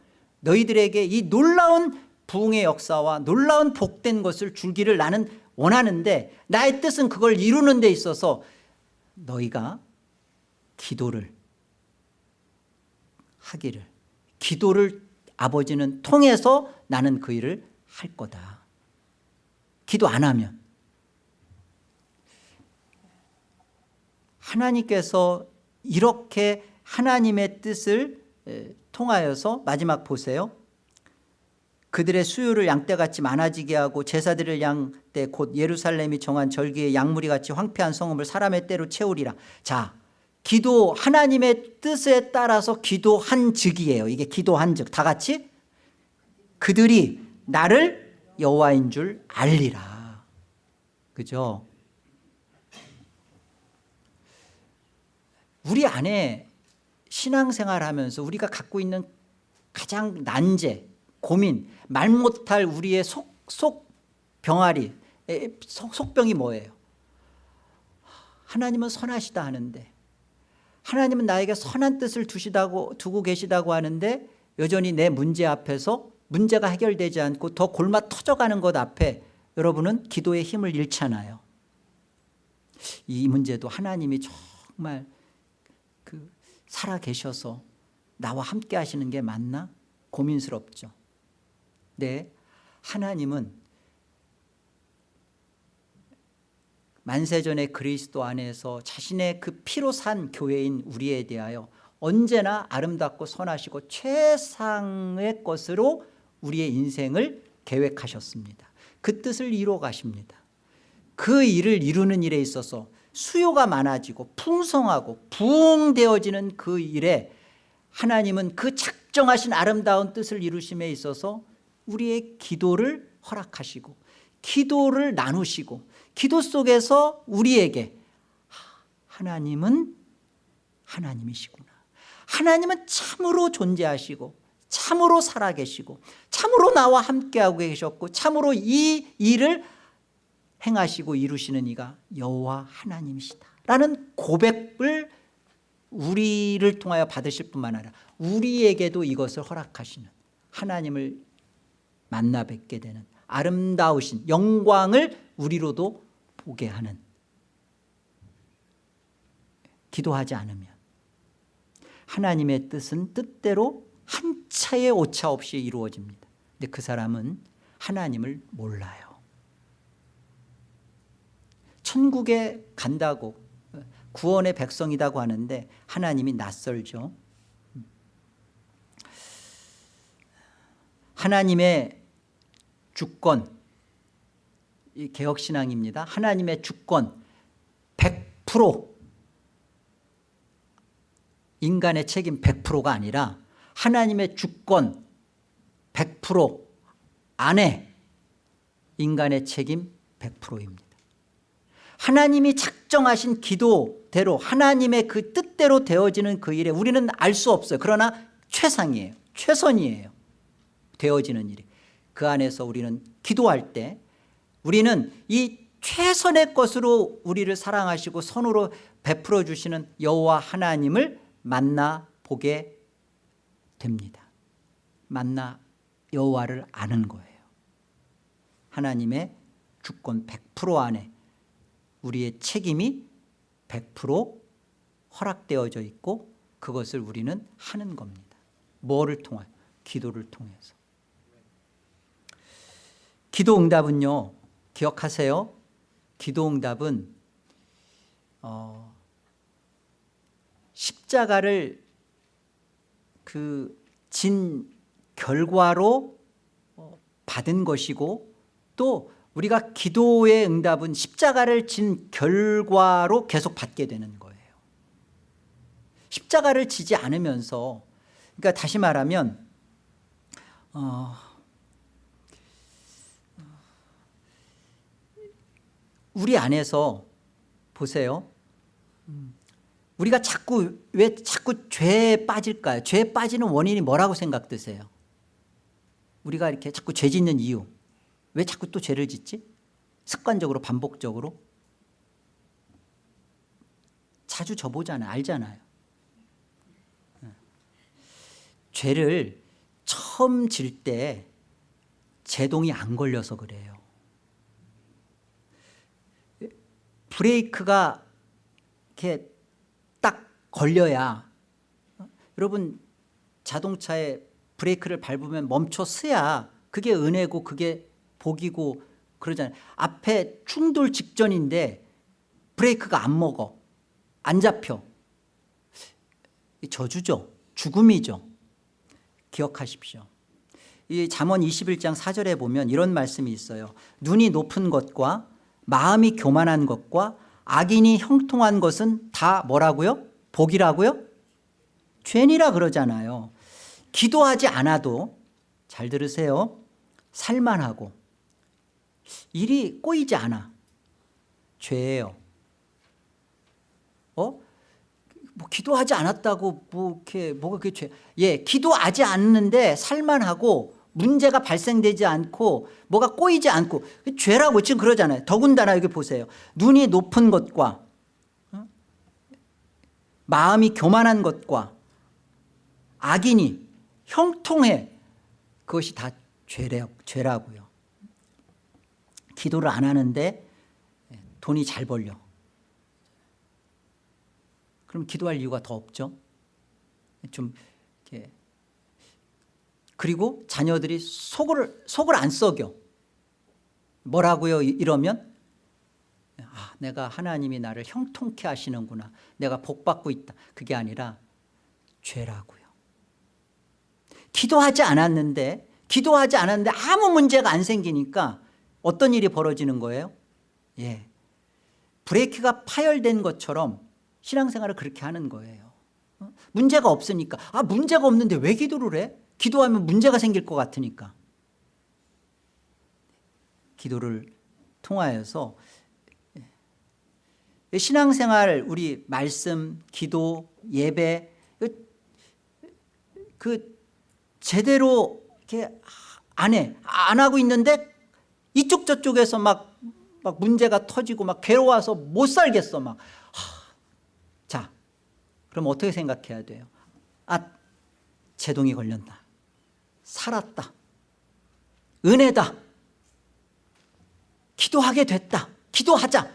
너희들에게 이 놀라운 부흥의 역사와 놀라운 복된 것을 줄기를 나는 원하는데 나의 뜻은 그걸 이루는 데 있어서 너희가 기도를 하기를 기도를 아버지는 통해서 나는 그 일을 할 거다. 기도 안 하면. 하나님께서 이렇게 하나님의 뜻을 에, 통하여서 마지막 보세요. 그들의 수요를 양떼같이 많아지게 하고 제사들을 양떼 곧 예루살렘이 정한 절기의 양무리같이 황폐한 성읍을 사람의 때로 채우리라. 자 기도 하나님의 뜻에 따라서 기도한 즉이에요. 이게 기도한 즉다 같이? 그들이 나를 여호와인 줄 알리라. 그죠? 우리 안에 신앙생활 하면서 우리가 갖고 있는 가장 난제 고민 말 못할 우리의 속, 속 병아리 에, 속, 속병이 뭐예요? 하나님은 선하시다 하는데 하나님은 나에게 선한 뜻을 두시다고 두고 계시다고 하는데 여전히 내 문제 앞에서 문제가 해결되지 않고 더 골마 터져가는 것 앞에 여러분은 기도의 힘을 잃잖아요. 이 문제도 하나님이 정말 그 살아 계셔서 나와 함께 하시는 게 맞나? 고민스럽죠. 네 하나님은 만세전의 그리스도 안에서 자신의 그 피로 산 교회인 우리에 대하여 언제나 아름답고 선하시고 최상의 것으로 우리의 인생을 계획하셨습니다. 그 뜻을 이루어 가십니다. 그 일을 이루는 일에 있어서 수요가 많아지고 풍성하고 부흥되어지는 그 일에 하나님은 그 작정하신 아름다운 뜻을 이루심에 있어서 우리의 기도를 허락하시고 기도를 나누시고 기도 속에서 우리에게 하나님은 하나님이시구나. 하나님은 참으로 존재하시고 참으로 살아계시고 참으로 나와 함께하고 계셨고 참으로 이 일을 행하시고 이루시는 이가 여호와 하나님이시다. 라는 고백을 우리를 통하여 받으실 뿐만 아니라 우리에게도 이것을 허락하시는 하나님을 만나 뵙게 되는 아름다우신 영광을 우리로도 보게 하는 기도하지 않으면 하나님의 뜻은 뜻대로 한 차의 오차 없이 이루어집니다. 근데 그 사람은 하나님을 몰라요 천국에 간다고 구원의 백성이라고 하는데 하나님이 낯설죠. 하나님의 주권 이 개혁신앙입니다. 하나님의 주권 100% 인간의 책임 100%가 아니라 하나님의 주권 100% 안에 인간의 책임 100%입니다 하나님이 작정하신 기도대로 하나님의 그 뜻대로 되어지는 그 일에 우리는 알 수 없어요. 그러나 최상이에요. 최선이에요. 되어지는 일이. 그 안에서 우리는 기도할 때 우리는 이 최선의 것으로 우리를 사랑하시고 선으로 베풀어 주시는 여호와 하나님을 만나 보게 됩니다. 만나 여호와를 아는 거예요. 하나님의 주권 100% 안에 우리의 책임이 100% 허락되어져 있고 그것을 우리는 하는 겁니다. 뭐를 통하여? 기도를 통해서. 기도 응답은요 기억하세요? 기도 응답은 어, 십자가를 그 진 결과로 어, 받은 것이고 또 우리가 기도의 응답은 십자가를 진 결과로 계속 받게 되는 거예요. 십자가를 지지 않으면서 그러니까 다시 말하면 어, 우리 안에서 보세요. 우리가 자꾸 왜 자꾸 죄에 빠질까요? 죄에 빠지는 원인이 뭐라고 생각드세요? 우리가 이렇게 자꾸 죄 짓는 이유 왜 자꾸 또 죄를 짓지? 습관적으로 반복적으로? 자주 져보잖아요 알잖아요. 죄를 처음 질 때 제동이 안 걸려서 그래요. 브레이크가 이렇게 딱 걸려야 여러분 자동차에 브레이크를 밟으면 멈춰 서야 그게 은혜고 그게 복이고 그러잖아요. 앞에 충돌 직전인데 브레이크가 안 먹어. 안 잡혀. 저주죠. 죽음이죠. 기억하십시오. 이 잠언 21장 4절에 보면 이런 말씀이 있어요. 눈이 높은 것과 마음이 교만한 것과 악인이 형통한 것은 다 뭐라고요? 복이라고요? 죄니라 그러잖아요. 기도하지 않아도 잘 들으세요. 살만하고 일이 꼬이지 않아 죄예요 어? 뭐 기도하지 않았다고 뭐 이렇게 뭐가 그게 죄? 예, 기도하지 않는데 살만하고 문제가 발생되지 않고 뭐가 꼬이지 않고 그 죄라고 지금 그러잖아요. 더군다나 여기 보세요. 눈이 높은 것과 어? 마음이 교만한 것과 악인이 형통해 그것이 다 죄래, 죄라고요. 기도를 안 하는데 돈이 잘 벌려. 그럼 기도할 이유가 더 없죠. 좀 이렇게 그리고 자녀들이 속을 속을 안 썩여. 뭐라고요? 이러면 아, 내가 하나님이 나를 형통케 하시는구나. 내가 복 받고 있다. 그게 아니라 죄라고요. 기도하지 않았는데 기도하지 않았는데 아무 문제가 안 생기니까 어떤 일이 벌어지는 거예요? 예. 브레이크가 파열된 것처럼 신앙생활을 그렇게 하는 거예요 어? 문제가 없으니까 아 문제가 없는데 왜 기도를 해? 기도하면 문제가 생길 것 같으니까 기도를 통하여서 예. 신앙생활 우리 말씀 기도 예배 그 제대로 이렇게 안 해 안 하고 있는데 이쪽 저쪽에서 막, 막 문제가 터지고 막 괴로워서 못 살겠어 막 자, 그럼 어떻게 생각해야 돼요? 아, 제동이 걸렸다. 살았다. 은혜다. 기도하게 됐다. 기도하자.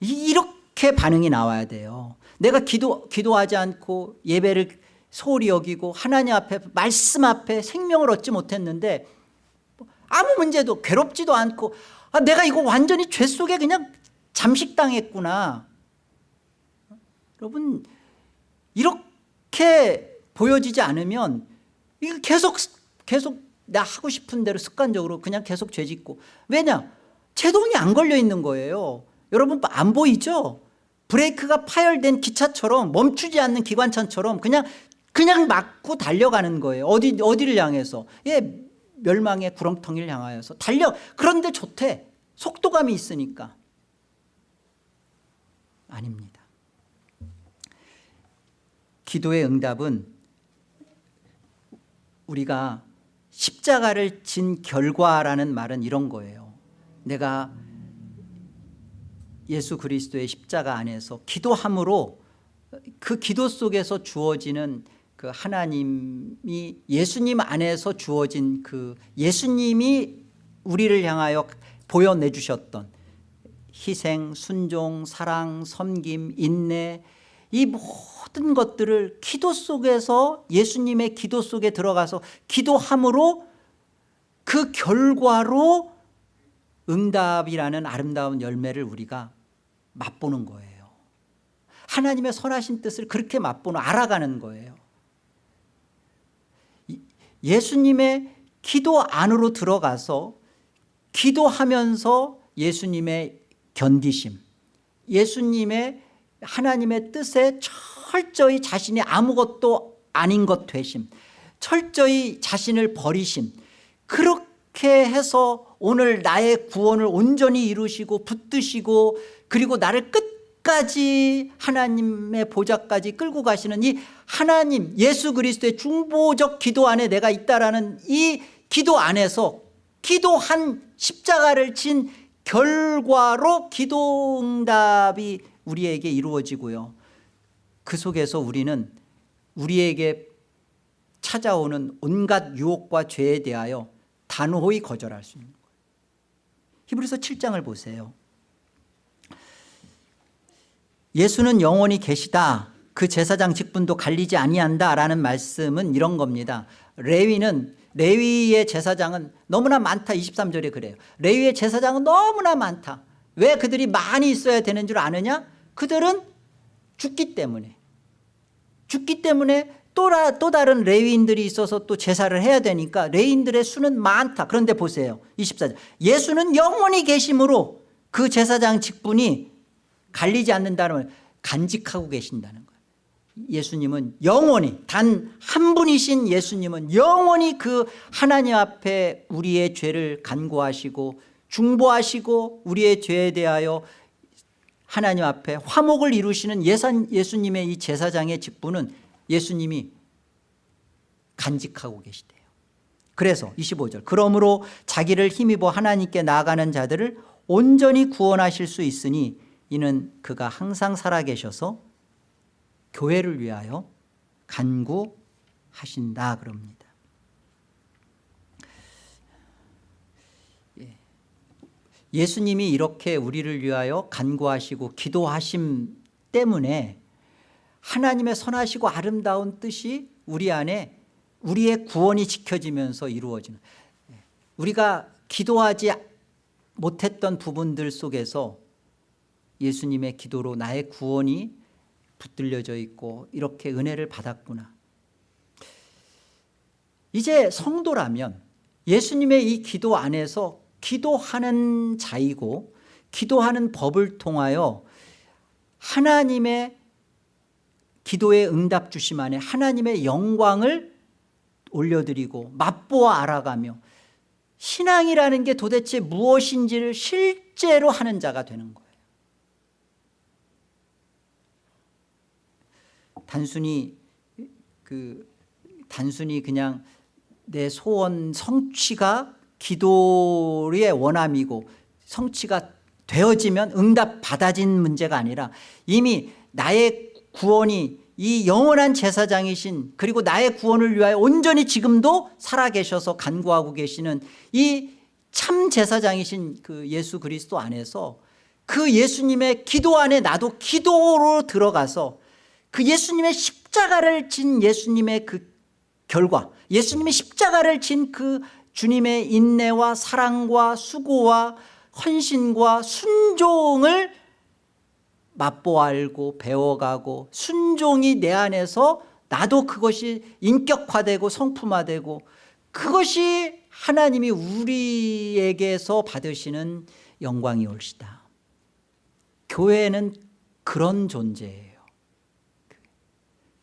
이렇게 반응이 나와야 돼요. 내가 기도, 기도하지 않고 예배를 소홀히 여기고 하나님 앞에 말씀 앞에 생명을 얻지 못했는데 아무 문제도 괴롭지도 않고 아, 내가 이거 완전히 죄 속에 그냥 잠식당했구나. 여러분 이렇게 보여지지 않으면 이거 계속 계속 나 하고 싶은 대로 습관적으로 그냥 계속 죄짓고. 왜냐? 제동이 안 걸려 있는 거예요. 여러분 안 보이죠? 브레이크가 파열된 기차처럼 멈추지 않는 기관차처럼 그냥 그냥 막고 달려가는 거예요. 어디, 어디를 향해서. 예, 멸망의 구렁텅이를 향하여서 달려. 그런데 좋대. 속도감이 있으니까. 아닙니다. 기도의 응답은 우리가 십자가를 진 결과라는 말은 이런 거예요. 내가 예수 그리스도의 십자가 안에서 기도함으로 그 기도 속에서 주어지는 그 하나님이 예수님 안에서 주어진 그 예수님이 우리를 향하여 보여내 주셨던 희생, 순종, 사랑, 섬김, 인내 이 모든 것들을 기도 속에서 예수님의 기도 속에 들어가서 기도함으로 그 결과로 응답이라는 아름다운 열매를 우리가 맛보는 거예요. 하나님의 선하신 뜻을 그렇게 맛보는 알아가는 거예요 예수님의 기도 안으로 들어가서 기도하면서 예수님의 견디심 예수님의 하나님의 뜻에 철저히 자신이 아무것도 아닌 것 되심 철저히 자신을 버리심 그렇게 해서 오늘 나의 구원을 온전히 이루시고 붙드시고 그리고 나를 끝 까지 하나님의 보좌까지 끌고 가시는 이 하나님 예수 그리스도의 중보적 기도 안에 내가 있다라는 이 기도 안에서 기도한 십자가를 진 결과로 기도응답이 우리에게 이루어지고요. 그 속에서 우리는 우리에게 찾아오는 온갖 유혹과 죄에 대하여 단호히 거절할 수 있는 거예요. 히브리서 7장을 보세요 예수는 영원히 계시다. 그 제사장 직분도 갈리지 아니한다 라는 말씀은 이런 겁니다. 레위는 레위의 제사장은 너무나 많다. 23절에 그래요. 레위의 제사장은 너무나 많다. 왜 그들이 많이 있어야 되는 줄 아느냐? 그들은 죽기 때문에. 죽기 때문에 또, 라- 또 다른 레위인들이 있어서 또 제사를 해야 되니까 레위인들의 수는 많다. 그런데 보세요. 24절. 예수는 영원히 계심으로 그 제사장 직분이 갈리지 않는다는 말 간직하고 계신다는 거예요. 예수님은 영원히 단 한 분이신 예수님은 영원히 그 하나님 앞에 우리의 죄를 간구하시고 중보하시고 우리의 죄에 대하여 하나님 앞에 화목을 이루시는 예산, 예수님의 이 제사장의 직분은 예수님이 간직하고 계시대요. 그래서 25절 그러므로 자기를 힘입어 하나님께 나아가는 자들을 온전히 구원하실 수 있으니 이는 그가 항상 살아계셔서 교회를 위하여 간구하신다 그럽니다 예. 예수님이 이렇게 우리를 위하여 간구하시고 기도하심 때문에 하나님의 선하시고 아름다운 뜻이 우리 안에 우리의 구원이 지켜지면서 이루어지는 예. 우리가 기도하지 못했던 부분들 속에서 예수님의 기도로 나의 구원이 붙들려져 있고 이렇게 은혜를 받았구나. 이제 성도라면 예수님의 이 기도 안에서 기도하는 자이고 기도하는 법을 통하여 하나님의 기도의 응답 주심 안에 하나님의 영광을 올려드리고 맛보아 알아가며 신앙이라는 게 도대체 무엇인지를 실제로 하는 자가 되는 거예요 단순히 그 단순히 그냥 내 소원 성취가 기도의 원함이고 성취가 되어지면 응답 받아진 문제가 아니라 이미 나의 구원이 이 영원한 제사장이신 그리고 나의 구원을 위하여 온전히 지금도 살아계셔서 간구하고 계시는 이 참 제사장이신 그 예수 그리스도 안에서 그 예수님의 기도 안에 나도 기도로 들어가서 그 예수님의 십자가를 진 예수님의 그 결과 예수님의 십자가를 진 그 주님의 인내와 사랑과 수고와 헌신과 순종을 맛보 알고 배워가고 순종이 내 안에서 나도 그것이 인격화되고 성품화되고 그것이 하나님이 우리에게서 받으시는 영광이 올시다. 교회는 그런 존재예요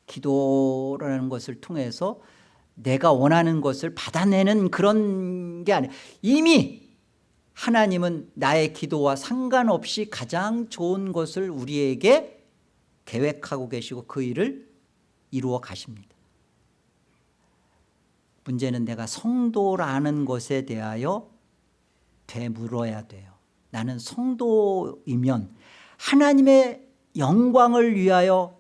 기도라는 것을 통해서 내가 원하는 것을 받아내는 그런 게 아니에요 이미 하나님은 나의 기도와 상관없이 가장 좋은 것을 우리에게 계획하고 계시고 그 일을 이루어 가십니다. 문제는 내가 성도라는 것에 대하여 되물어야 돼요. 나는 성도이면 하나님의 영광을 위하여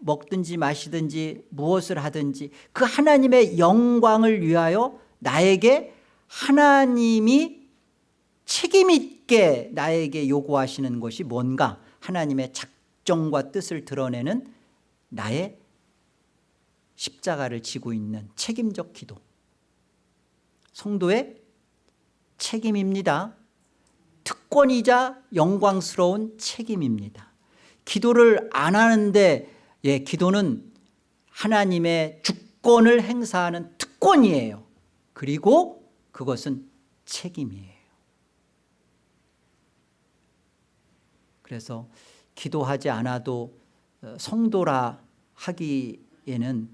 먹든지 마시든지 무엇을 하든지 그 하나님의 영광을 위하여 나에게 하나님이 책임 있게 나에게 요구하시는 것이 뭔가? 하나님의 작정과 뜻을 드러내는 나의 십자가를 지고 있는 책임적 기도. 성도의 책임입니다. 특권이자 영광스러운 책임입니다. 기도를 안 하는데 예, 기도는 하나님의 주권을 행사하는 특권이에요. 그리고 그것은 책임이에요. 그래서 기도하지 않아도 어, 성도라 하기에는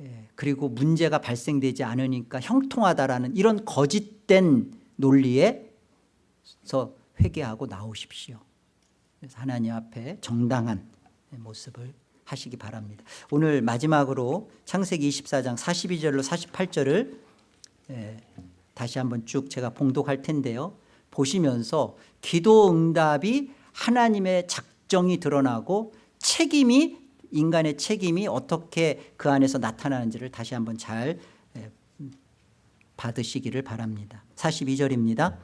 예, 그리고 문제가 발생되지 않으니까 형통하다라는 이런 거짓된 논리에서 회개하고 나오십시오. 하나님 앞에 정당한 모습을 하시기 바랍니다. 오늘 마지막으로 창세기 24장 42절로 48절을 예, 다시 한번 쭉 제가 봉독할 텐데요. 보시면서 기도 응답이 하나님의 작정이 드러나고 책임이 인간의 책임이 어떻게 그 안에서 나타나는지를 다시 한번 잘 예, 받으시기를 바랍니다. 42절입니다.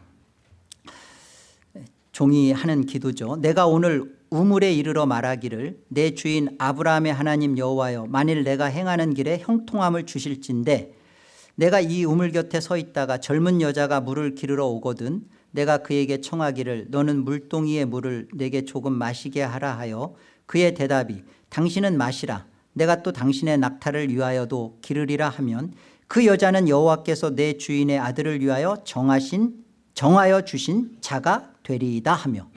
종이 하는 기도죠. 내가 오늘 우물에 이르러 말하기를 내 주인 아브라함의 하나님 여호와여 만일 내가 행하는 길에 형통함을 주실진데 내가 이 우물 곁에 서 있다가 젊은 여자가 물을 기르러 오거든 내가 그에게 청하기를 너는 물동이의 물을 내게 조금 마시게 하라 하여 그의 대답이 당신은 마시라 내가 또 당신의 낙타를 위하여도 기르리라 하면 그 여자는 여호와께서 내 주인의 아들을 위하여 정하신 정하여 주신 자가 되리이다 하며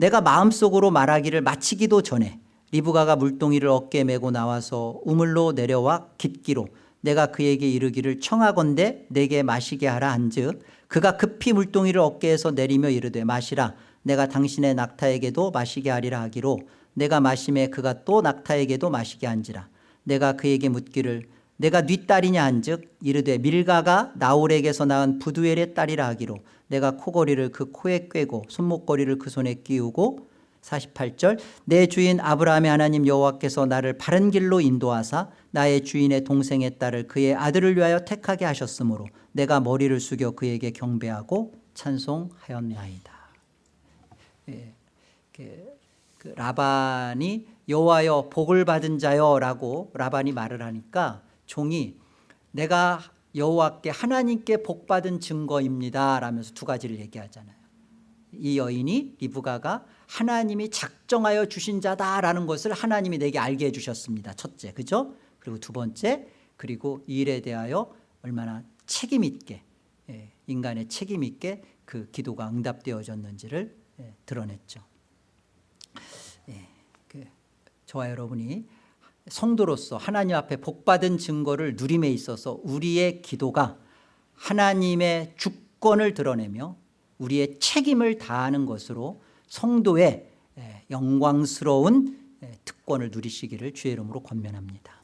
내가 마음속으로 말하기를 마치기도 전에 리브가가 물동이를 어깨에 메고 나와서 우물로 내려와 깃기로 내가 그에게 이르기를 청하건대 내게 마시게 하라 한즉 그가 급히 물동이를 어깨에서 내리며 이르되 마시라 내가 당신의 낙타에게도 마시게 하리라 하기로 내가 마심에 그가 또 낙타에게도 마시게 한지라 내가 그에게 묻기를 내가 네 딸이냐 한즉 이르되 밀가가 나홀에게서 낳은 부두엘의 딸이라 하기로 내가 코걸이를 그 코에 꿰고 손목걸이를 그 손에 끼우고 48절 내 주인 아브라함의 하나님 여호와께서 나를 바른 길로 인도하사 나의 주인의 동생의 딸을 그의 아들을 위하여 택하게 하셨으므로 내가 머리를 숙여 그에게 경배하고 찬송하였나이다. 예, 그, 그 라반이 여호와여 복을 받은 자여라고 라반이 말을 하니까 종이 내가 여호와께 하나님께 복 받은 증거입니다 라면서 두 가지를 얘기하잖아요. 이 여인이 리브가가 하나님이 작정하여 주신 자다라는 것을 하나님이 내게 알게 해주셨습니다. 첫째 그죠? 그리고 두 번째 그리고 이 일에 대하여 얼마나 책임 있게 예, 인간의 책임 있게 그 기도가 응답되어졌는지를 예, 드러냈죠. 예, 그 저와 여러분이 성도로서 하나님 앞에 복받은 증거를 누림에 있어서 우리의 기도가 하나님의 주권을 드러내며 우리의 책임을 다하는 것으로 성도의 에, 영광스러운 에, 특권을 누리시기를 주의 이름으로 권면합니다